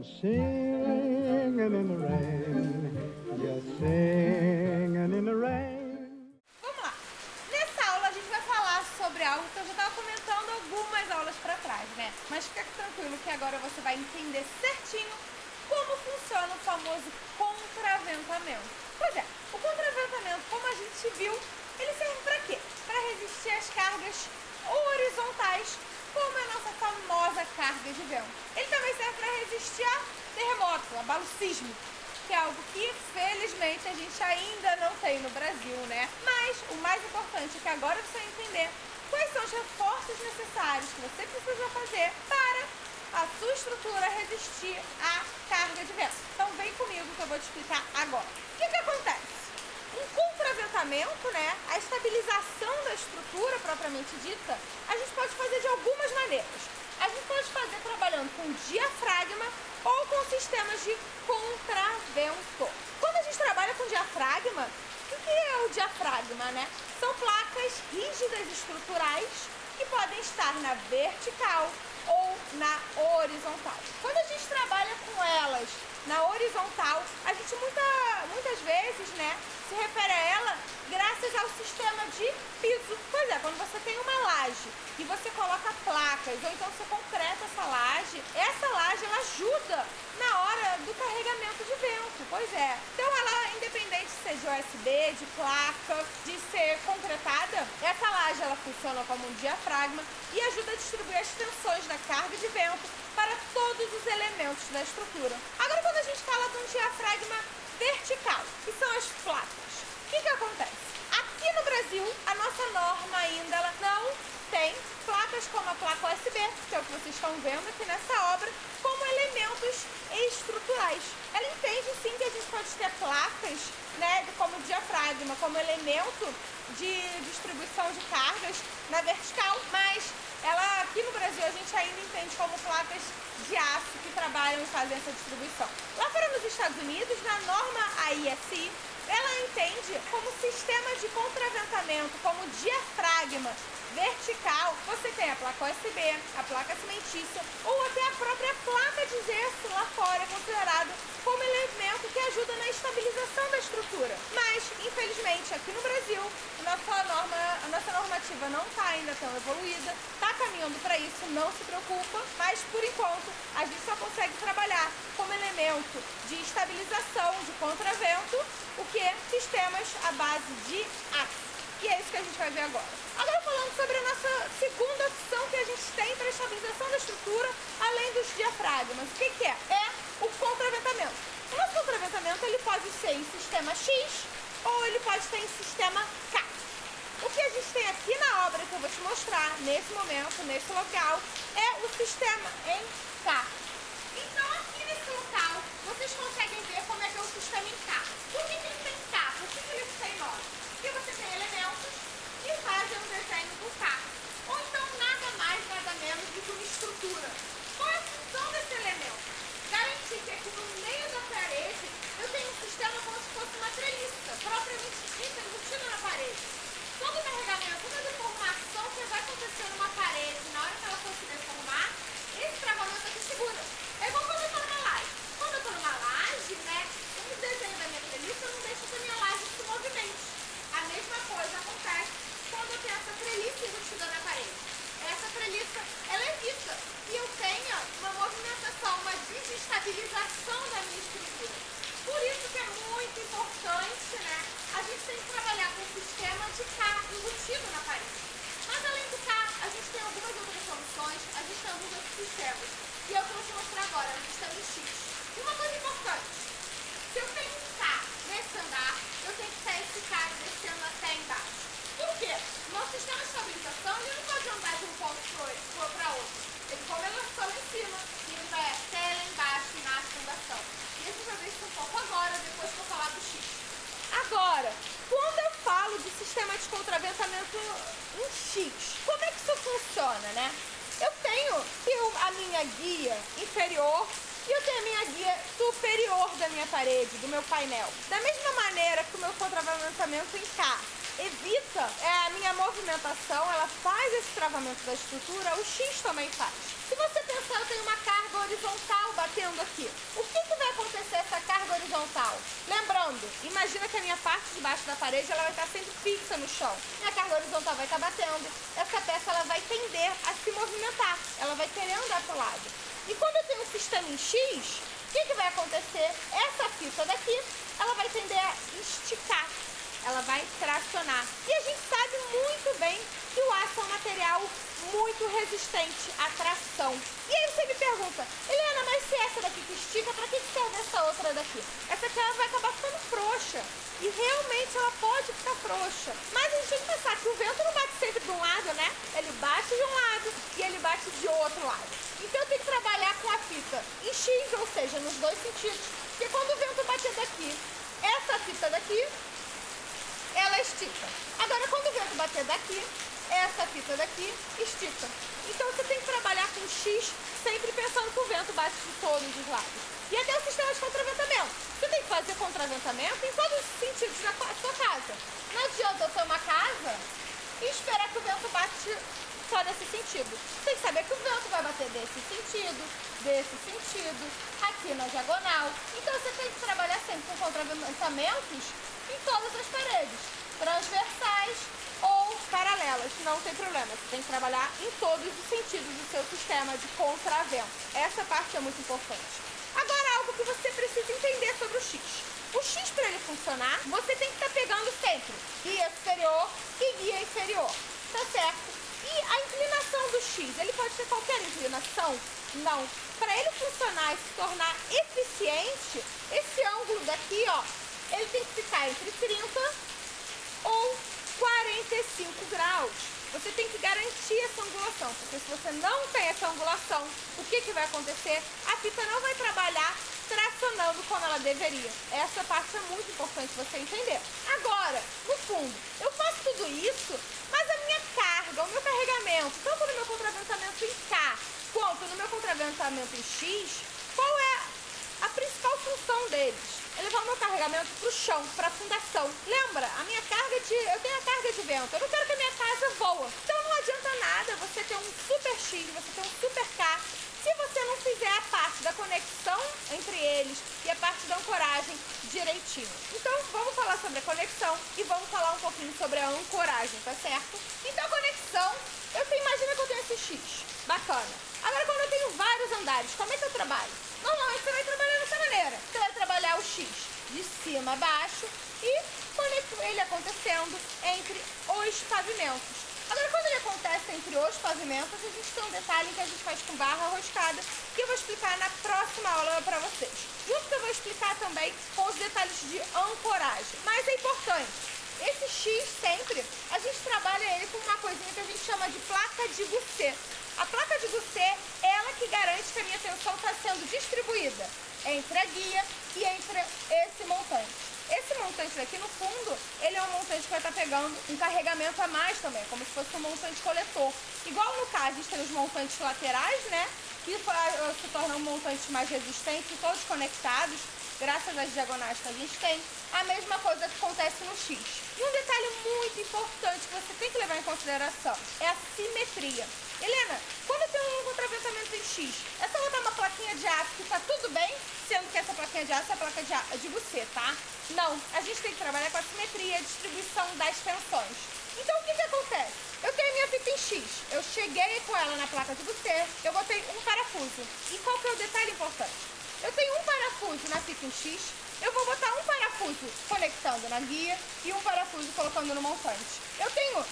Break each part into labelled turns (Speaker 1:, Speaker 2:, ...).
Speaker 1: Singing in the rain, just singing in the rain.
Speaker 2: Vamos lá. Nessa aula a gente vai falar sobre algo que eu já estava comentando algumas aulas para trás, né? Mas fica tranquilo que agora você vai entender certinho como funciona o famoso contraventamento. Pois é, o contraventamento, como a gente viu, ele serve para quê? Para resistir às cargas horizontais, como a nossa famosa carga de vento. Ele também serve para resistir a terremoto, abalo sísmico, que é algo que felizmente a gente ainda não tem no Brasil, né? Mas o mais importante é que agora você vai entender quais são os reforços necessários que você precisa fazer para a sua estrutura resistir à carga de vento. Então vem comigo que eu vou te explicar agora. O que, que acontece? Um contraventamento, né, a estabilização da estrutura propriamente dita, a gente pode fazer de algumas maneiras. A gente pode fazer trabalhando com diafragma ou com sistemas de contravento. Quando a gente trabalha com diafragma, o que é o diafragma, né? São placas rígidas estruturais que podem estar na vertical ou na horizontal. Quando a gente trabalha com elas na horizontal, a gente muita, vezes, né, se refere a ela graças ao sistema de piso. Pois é, quando você tem uma laje e você coloca placas, ou então você concreta essa laje, essa laje ela ajuda na hora do carregamento de vento. Pois é. Então ela, independente de ser de USB, de placa, de ser concretada, essa laje ela funciona como um diafragma e ajuda a distribuir as tensões da carga de vento para todos os elementos da estrutura. Agora quando a gente fala de um diafragma vertical, que são as placas, o que, que acontece? Aqui no Brasil, a nossa norma ainda ela não tem placas como a placa USB, que é o que vocês estão vendo aqui nessa obra, como elementos estruturais. Ela entende sim que a gente pode ter placas, né, como diafragma, como elemento de distribuição de cargas na vertical, mas ela aqui no Brasil a gente ainda entende como placas de aço que trabalham e fazem essa distribuição. Lá Estados Unidos, na norma AISI, ela entende como sistema de contraventamento, como diafragma vertical, você tem a placa USB, a placa cimentícia ou até a própria placa de gesso lá fora considerado como elemento que ajuda na estabilização da estrutura. Mas, infelizmente, aqui no Brasil, norma, a não está ainda tão evoluída, está caminhando para isso, não se preocupa, mas por enquanto a gente só consegue trabalhar como elemento de estabilização de contravento o que? Sistemas à base de aço. E é isso que a gente vai ver agora. Agora falando sobre a nossa segunda opção que a gente tem para estabilização da estrutura, além dos diafragmas. O que, que é? É o contraventamento. O nosso contraventamento ele pode ser em sistema X ou ele pode ser em sistema K. O que a gente tem aqui na obra que eu vou te mostrar nesse momento, nesse local, é o sistema em K. Então aqui nesse local vocês conseguem ver como é que é o sistema em K. Por que, que ele tem K? Por que, que ele tem nome? Porque você tem elementos que fazem um desenho do carro. Ou então nada mais, nada menos do que uma estrutura. Qual é a função desse elemento? Garantir que aqui no meio da parede eu tenho um sistema como se fosse uma treliça, propriamente dita, embutida na parede. Todo carregamento, toda deformação que vai acontecer numa parede, na hora que ela for se deformar, esse travamento aqui segura. É igual quando eu estou numa laje. Quando eu estou numa laje, né, o desenho da minha treliça não deixa que a minha laje se movimente. A mesma coisa acontece quando eu tenho essa treliça embutida na parede. Ela evita que eu tenha uma movimentação, uma desestabilização da minha estrutura. Por isso que é muito importante, né, a gente tem que trabalhar com o sistema de K embutido na parede. Mas além do K, a gente tem algumas outras soluções, a gente tem alguns outros sistemas. E é o eu vou te mostrar agora, no sistema X. Uma coisa importante, se eu tenho um K nesse andar, eu tenho que estar esse cara descendo até embaixo. Por quê? Nosso sistema de estabilização ele não pode andar de um ponto para outro. Ele começou lá em cima e ele vai até lá embaixo na fundação. E a gente vai ver isso um pouco agora, depois que eu falar do X. Agora, quando eu falo de sistema de contraventamento em X, como é que isso funciona, né? Eu tenho a minha guia inferior e eu tenho a minha guia superior da minha parede, do meu painel. Da mesma maneira que o meu contraventamento em K evita é, a minha movimentação, ela faz esse travamento da estrutura, o X também faz. Se você pensar, eu tenho uma carga horizontal batendo aqui. O que, que vai acontecer essa carga horizontal? Lembrando, imagina que a minha parte de baixo da parede ela vai estar sempre fixa no chão. Minha carga horizontal vai estar batendo, essa peça ela vai tender a se movimentar, ela vai querer andar para o lado. E quando eu tenho um sistema em X, o que, que vai acontecer? Essa fita daqui, ela vai tender a esticar ela vai tracionar. E a gente sabe muito bem que o aço é um material muito resistente à tração. E aí você me pergunta, Helena, mas se essa daqui que estica, para que serve essa outra daqui? Essa aqui ela vai acabar ficando frouxa. E realmente ela pode ficar frouxa. Mas a gente tem que pensar que o vento não bate sempre de um lado, né? Ele bate de um lado e ele bate de outro lado. Então eu tenho que trabalhar com a fita em X, ou seja, nos dois sentidos. Porque quando o vento bater daqui, essa fita daqui, ela estica. Agora quando o vento bater daqui, essa fita daqui estica. Então você tem que trabalhar com X sempre pensando que o vento bate de todos os lados. E até o sistema de contraventamento. Você tem que fazer contraventamento em todos os sentidos da sua casa. Não adianta eu ter uma casa e esperar que o vento bate só nesse sentido. Você tem que saber que o vento vai bater desse sentido, desse sentido, aqui na diagonal. Então você tem que trabalhar sempre com contraventamentos em todas as paredes, transversais ou paralelas, não tem problema. Você tem que trabalhar em todos os sentidos do seu sistema de contravento. Essa parte é muito importante. Agora, algo que você precisa entender sobre o X. O X, para ele funcionar, você tem que estar tá pegando sempre guia superior e guia inferior, tá certo? E a inclinação do X, ele pode ter qualquer inclinação? Não. Para ele funcionar e se tornar eficiente, esse ângulo daqui, ó, ele tem que ficar entre 30 ou 45 graus. Você tem que garantir essa angulação, porque se você não tem essa angulação, o que, que vai acontecer? A fita não vai trabalhar tracionando como ela deveria. Essa parte é muito importante você entender. Agora, no fundo, eu faço tudo isso, mas a minha carga, o meu carregamento, tanto no meu contraventamento em K quanto no meu contraventamento em X, qual é a principal função deles? Levar o meu carregamento para o chão, para a fundação. Lembra? A minha carga de. Eu tenho a carga de vento. Eu não quero que a minha casa voa. Então não adianta nada você ter um super X, você ter um super K. Se você não fizer a parte da conexão entre eles e a parte da ancoragem direitinho. Então vamos falar sobre a conexão e vamos falar um pouquinho sobre a ancoragem, tá certo? Então a conexão, eu tenho, imagina que eu tenho esse X. Bacana. Agora quando eu tenho vários andares, como é que eu trabalho? Normalmente você vai trabalhar dessa maneira. Você vai trabalhar o X de cima a baixo e ele acontecendo entre os pavimentos. Agora, quando ele acontece entre os pavimentos, a gente tem um detalhe que a gente faz com barra roscada, que eu vou explicar na próxima aula para vocês. Junto que eu vou explicar também com os detalhes de ancoragem. Mas é importante, esse X sempre, a gente trabalha ele com uma coisinha que a gente chama de placa de Gusset. A placa de que garante que a minha tensão está sendo distribuída entre a guia e entre esse montante. Esse montante daqui, no fundo, ele é um montante que vai estar tá pegando um carregamento a mais também, como se fosse um montante coletor. Igual no caso, a gente tem os montantes laterais, né? Que se tornam montantes mais resistentes, todos conectados, graças às diagonais que a gente tem. A mesma coisa que acontece no X. E um detalhe muito importante que você tem que levar em consideração é a simetria. Helena, quando eu tenho um contraventamento em X, é só botar uma plaquinha de aço que tá tudo bem, sendo que essa plaquinha de aço é a placa de, de você, tá? Não, a gente tem que trabalhar com a simetria, a distribuição das tensões. Então o que que acontece? Eu tenho minha fita em X, eu cheguei com ela na placa de você, eu botei um parafuso. E qual que é o detalhe importante? Eu tenho um parafuso na fita em X, eu vou botar um parafuso conectando na guia e um parafuso colocando no montante. Eu tenho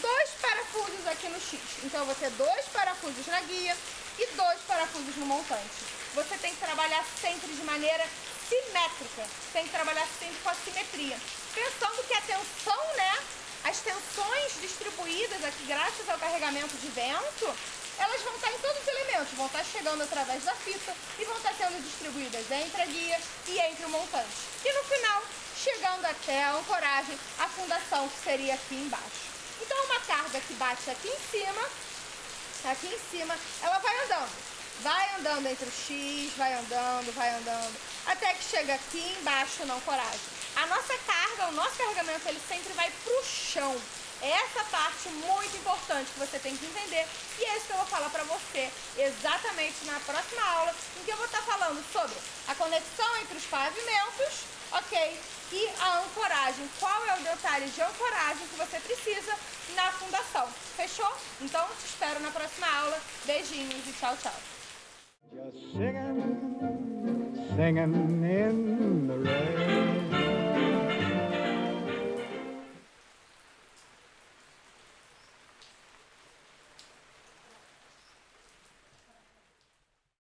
Speaker 2: dois parafusos aqui no X. Então vou ter dois parafusos na guia e dois parafusos no montante. Você tem que trabalhar sempre de maneira simétrica. Tem que trabalhar sempre com a simetria. Pensando que a tensão, né? As tensões distribuídas aqui graças ao carregamento de vento, elas vão estar em todos os elementos, vão estar chegando através da fita e vão estar sendo distribuídas entre a guia e entre o montante. E no final, chegando até a ancoragem, a fundação que seria aqui embaixo. Então uma carga que bate aqui em cima, aqui em cima, ela vai andando. Vai andando entre o X, vai andando, vai andando, até que chega aqui embaixo na ancoragem. A nossa carga, o nosso carregamento, ele sempre vai pro chão. Essa parte muito importante que você tem que entender e é isso que eu vou falar para você exatamente na próxima aula, em que eu vou estar falando sobre a conexão entre os pavimentos ok? E a ancoragem, qual é o detalhe de ancoragem que você precisa na fundação, fechou? Então te espero na próxima aula, beijinhos e tchau, tchau!
Speaker 1: Just singing, singing in the rain.